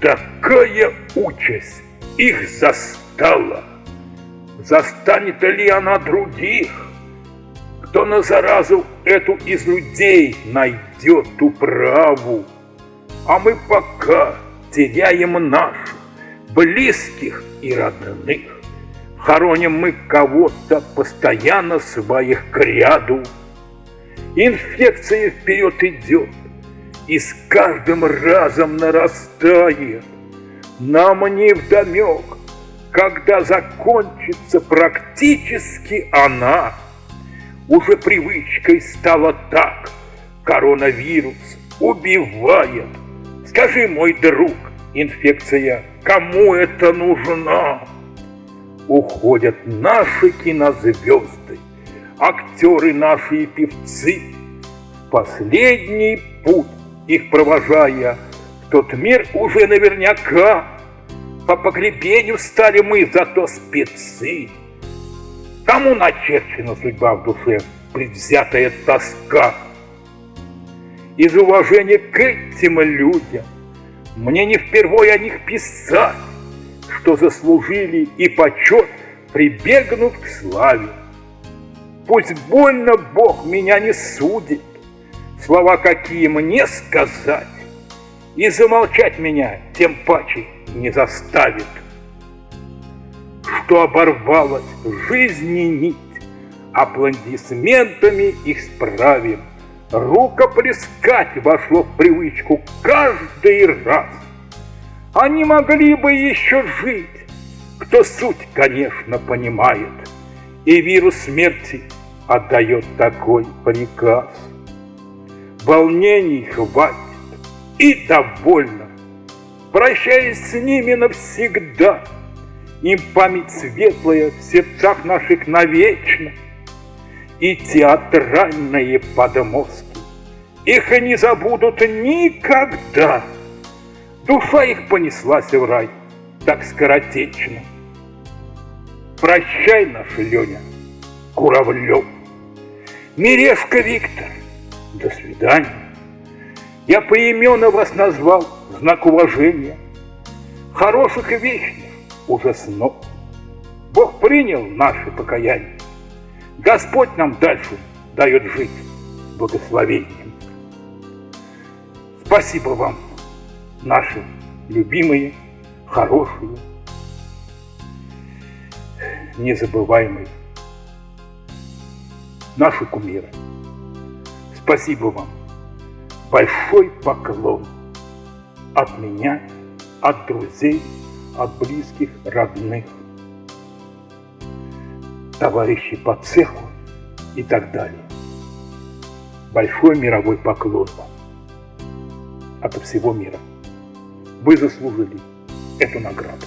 Такая участь их застала. Застанет ли она других? Кто на заразу эту из людей найдет управу? А мы пока теряем наших, близких и родных. Хороним мы кого-то постоянно своих к ряду. Инфекция вперед идет, и с каждым разом нарастает. Нам не вдомек, когда закончится практически она. Уже привычкой стало так, коронавирус убивает. Скажи, мой друг, инфекция, кому это нужна? Уходят наши кинозвезды, актеры наши и певцы. Последний путь их провожая, в тот мир уже наверняка по погребению стали мы зато спецы. Кому начерчена судьба в душе, предвзятая тоска? Из уважения к этим людям мне не впервые о них писать, что заслужили и почет, прибегнув к славе. Пусть больно Бог меня не судит, слова какие мне сказать, и замолчать меня тем паче не заставит. Что оборвалась жизни нить, аплодисментами их справим. Рукоплескать вошло в привычку каждый раз. Они могли бы еще жить, кто суть, конечно, понимает, И вирус смерти отдает такой приказ. Волнений хватит и довольно, Прощаясь с ними навсегда, Им память светлая в сердцах наших навечно, И театральные подмостки Их не забудут никогда. Душа их понеслась в рай так скоротечно. Прощай, наш Леня, Куравлев, Мирешка Виктор, до свидания. Я поименно вас назвал знак уважения, Хороших и вечных уже снов. Бог принял наше покаяние. Господь нам дальше дает жить с благословением. Спасибо вам наши любимые, хорошие, незабываемые, наши кумиры. Спасибо вам. Большой поклон от меня, от друзей, от близких, родных, товарищей по цеху и так далее. Большой мировой поклон вам от всего мира. Вы заслужили эту награду.